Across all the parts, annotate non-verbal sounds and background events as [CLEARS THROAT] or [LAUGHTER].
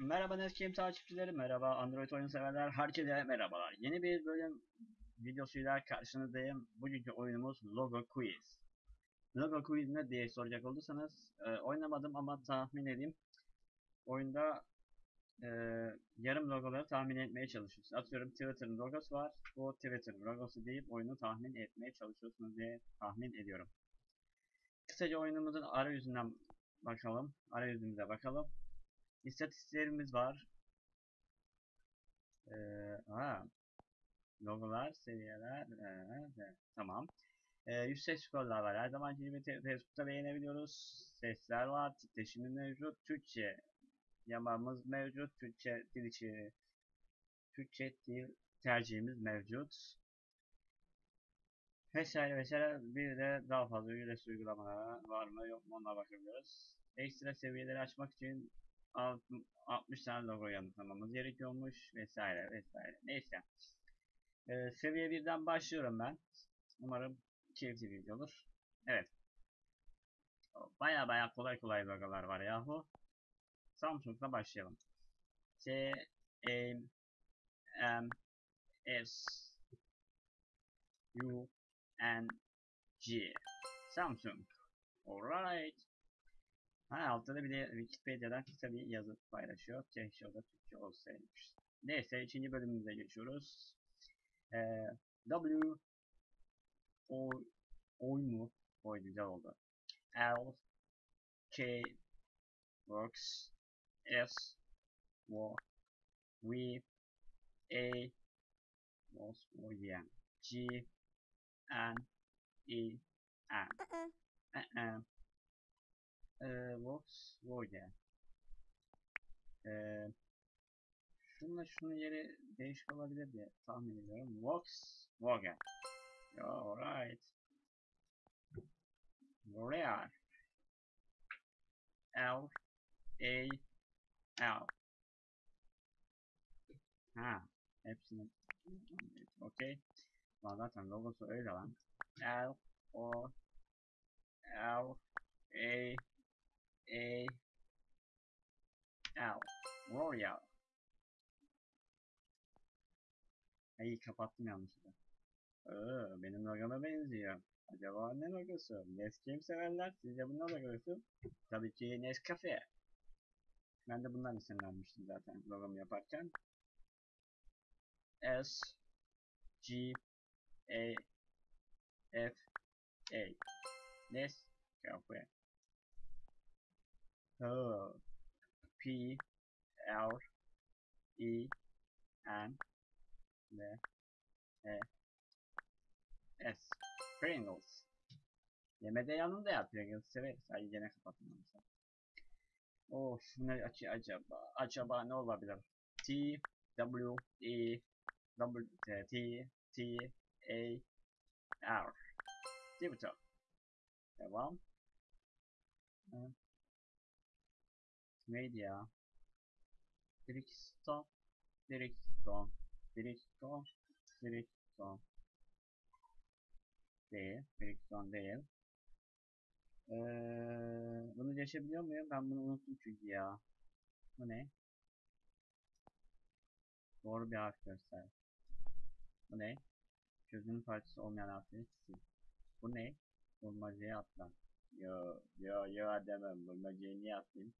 Merhaba Neskim takipçileri, merhaba Android oyun severler, herkese merhabalar. Yeni bir bölüm videosuyla karşınızdayım. Bugünkü oyunumuz Logo Quiz. Logo Quiz ne diye soracak olursanız, e, oynamadım ama tahmin edeyim. Oyunda e, yarım logoları tahmin etmeye çalışıyorsunuz. Atıyorum Twitter'ın logosu var, bu Twitter'ın logosu deyip oyunu tahmin etmeye çalışıyorsunuz diye tahmin ediyorum. Kısaca oyunumuzun arayüzünden bakalım, arayüzümüze bakalım. İstatistiklerimiz var. Ee, ha, logolar, seviyeler, ee, tamam. Ee, yüksek skorlar var. Her zamanki gibi Facebook'ta beğenebiliyoruz. Sesler var, titreşimi mevcut, Türkçe yamamız mevcut, Türkçe dil içi, Türkçe dil tercihimiz mevcut. Vesaire vesaire bir de daha fazla ücretsiz uygulamalar var mı yok mu ona bakabiliyoruz. Ekstra seviyeleri açmak için 60 tane logo yanıtlamamız gerekiyormuş vesaire vesaire. Neyse. Ee, seviye birden başlıyorum ben. Umarım keyifli bir video olur. Evet. Baya baya kolay kolay logolar var yahu. Samsung'la başlayalım. S, A, M, S, U, N, G. Samsung. Alright. Ha altta da bir de Wikipedia'dan kısa bir yazı paylaşıyor. Keşke o da Türkçe olsaymış. Neyse ikinci bölümümüze geçiyoruz. Ee, W O Oy mu? Oy güzel oldu. L K Works S W V A William G N E N uh-uh. Ee, Volkswagen. Ee, şunla şunun yeri değişik olabilir diye tahmin ediyorum. Volkswagen. Alright. L'Oreal. L A L. Ha, hepsini. Okey. Lan zaten logosu öyle lan. L O L A A L Royal. Ay kapattım yanlışlıkla. Ee, benim logoma benziyor. Acaba ne logosu? Nescafe severler. Sizce bu ne logosu? Tabii ki Nescafe. Ben de bundan isimlenmiştim zaten logomu yaparken. S G A F A Nescafe. Oh. P L E N L E S Pringles. Yemede yanında ya Pringles severiz. Ay gene kapattım onu. Of ne aç acaba acaba ne olabilir? T W E W T T A R Twitter. Devam. Evet. Neydi ya? Brixton, Brixton, Brixton, Brixton. Değil, Brixton değil. Ee, bunu geçebiliyor muyum? Ben bunu unuttum çünkü ya. Bu ne? Doğru bir harf göster. Bu ne? Çözünün parçası olmayan harfleri sil. Bu ne? Bulmacaya atlan. Yo, yo, yo demem. Bulmacayı niye atlayayım?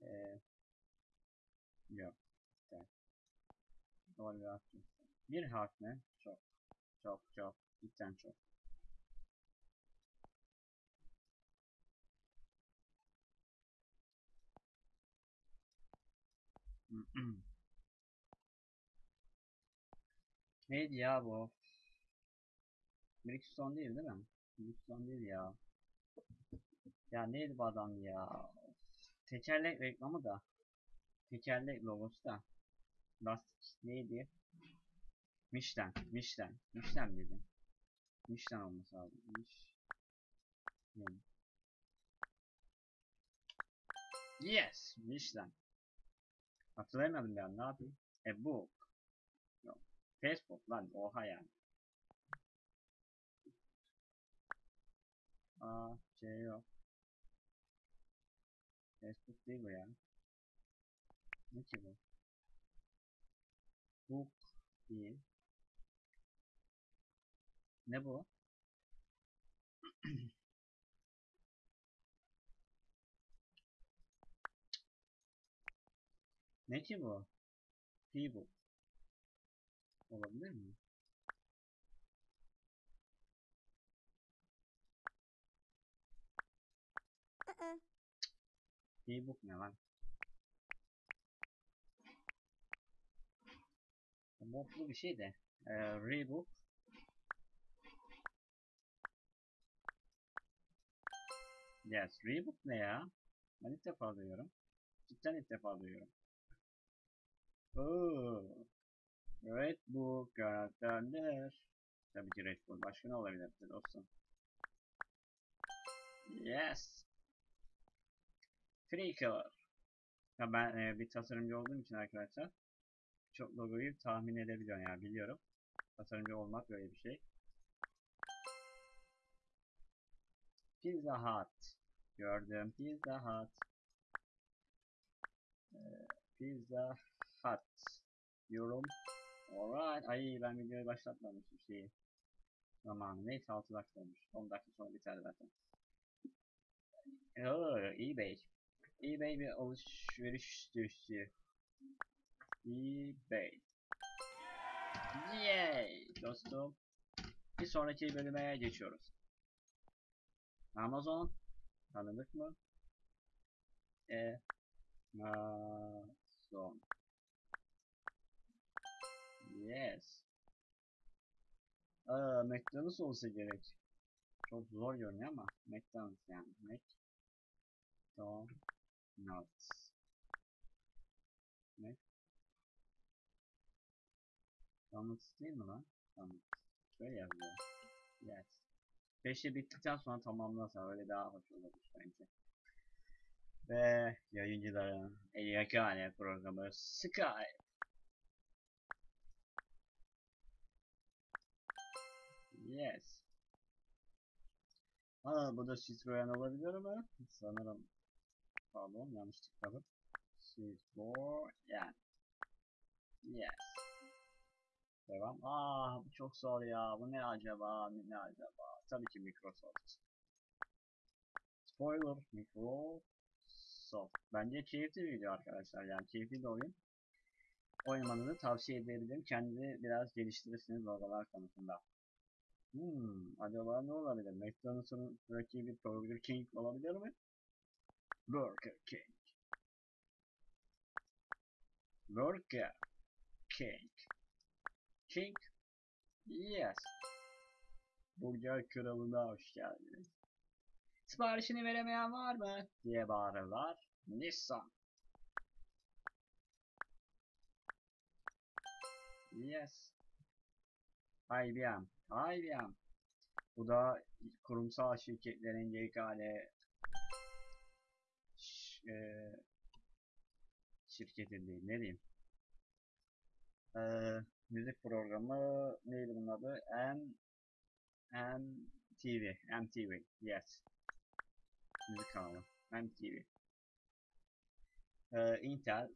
Evet. Doğru bir harf göster. Bir mi? Çok. Çok çok. Cidden çok. [CLEARS THROAT] Neydi ya bu? Brixton değil değil mi? Brixton değil ya. Ya neydi bu adam ya? Tekerlek reklamı da. Tekerlek logosu da. Lastik neydi? Michelin. Michelin. Michelin miydi? Michelin olması lazım. Michelin. Yes! Michelin. Hatırlayamadım ben ne yapayım? A book. Yok. Facebook lan oha yani. Aa şey yok. Facebook değil bu ya. Ne ki bu? Book değil. Ne bu? ne ki bu? P-book. Olabilir mi? E-book ne lan? Modlu bir şey de. Ee, Rebook. Yes, Rebook ne ya? Ben ilk defa duyuyorum. Cidden ilk defa duyuyorum. Oo. Red Bull karakterler. Tabii ki Red Bull. Başka ne olabilir dostum? Yes. Color. Ya ben e, bir tasarımcı olduğum için arkadaşlar çok logoyu tahmin edebiliyorum yani biliyorum. Tasarımcı olmak böyle bir şey. Pizza Hut. Gördüm Pizza Hut. Ee, Pizza Hut. Yorum. Alright. Ay ben videoyu başlatmamışım şeyi. Zamanı. Neyse 6 dakika olmuş. 10 dakika sonra biter zaten. Oo, eBay. eBay bir alışveriş sitesi. eBay. Yay dostum. Bir sonraki bölüme geçiyoruz. Amazon. Tanıdık mı? E. Amazon. Yes. Aa, McDonald's olsa gerek. Çok zor görünüyor ama McDonald's yani. McDonald's. Ne? McDonald's değil mi lan? Tamam. Böyle yazıyor. Yes. Beşi bittikten sonra tamamlasa öyle daha hoş olur bence. Ve yayıncıların en yakane programı Skype. Yes. Aa bu da Citroen olabilir mi? Sanırım. Pardon yanlış tıkladım. Citroen. Yes. Devam. Aa bu çok zor ya. Bu ne acaba? Ne acaba? Tabii ki Microsoft. Spoiler Microsoft. Bence keyifli bir video arkadaşlar. Yani keyifli bir oyun. Oynamanızı tavsiye edebilirim. Kendini biraz geliştirirsiniz logolar konusunda. Hmm, acaba ne olabilir? McDonald's'ın rakibi Burger King olabilir mi? Burger King. Burger King. King. Yes. Burger kralına hoş geldiniz. Siparişini veremeyen var mı? diye bağırırlar. Nissan. Yes. IBM. IBM. Bu da kurumsal şirketlerin yegane e, şirketi değil. Ne diyeyim? E, müzik programı neydi bunun adı? M MTV. MTV. Yes. Müzik kanalı. MTV. E, Intel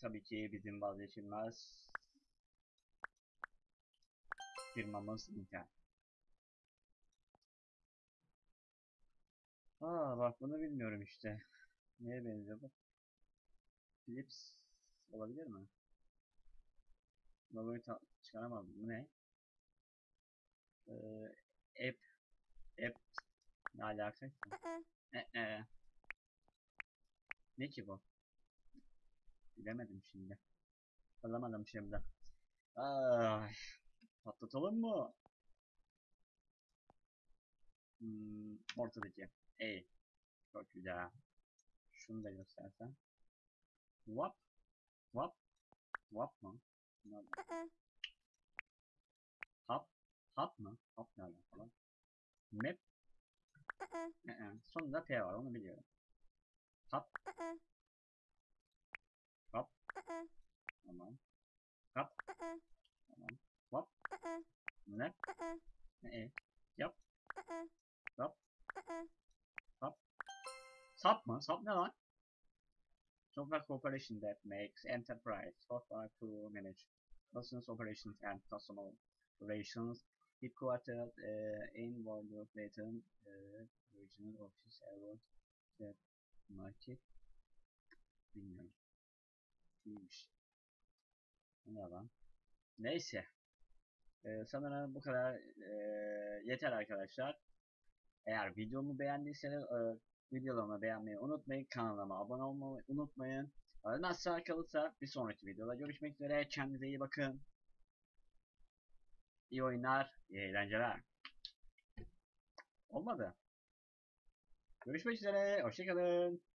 tabii ki bizim vazgeçilmez firmamız Intel. Aa bak bunu bilmiyorum işte. Neye benziyor bu? Philips olabilir mi? Logoyu çıkaramadım. Bu ne? Ee, app app ne alakası? Ee, e. Ne ki bu? Bilemedim şimdi. Alamadım şimdi. Ay. Patlatalım mı? Hmm, ortadaki. E. Çok güzel. Şunu da göstersen. Wap. Wap. Wap mı? Hap. Hap mı? Hap ne alakalı? Map. Ee, sonunda P var onu biliyorum. Hap. Hap. Tamam. Hap. Tamam. Hop. Ne? Ne? Yap. Hop. Sap mı? Sap ne lan? Software corporation that makes enterprise software to manage business operations and customer relations headquartered uh, in Wolverhampton, uh, regional office around the market. Bilmiyorum. İyiymiş. Ne lan? Neyse. Ee, sanırım bu kadar ee, yeter arkadaşlar. Eğer videomu beğendiyseniz e, videolarımı beğenmeyi unutmayın. Kanalıma abone olmayı unutmayın. Ölmezse kalırsa bir sonraki videoda görüşmek üzere. Kendinize iyi bakın. İyi oyunlar, iyi eğlenceler. Olmadı. Görüşmek üzere. Hoşçakalın.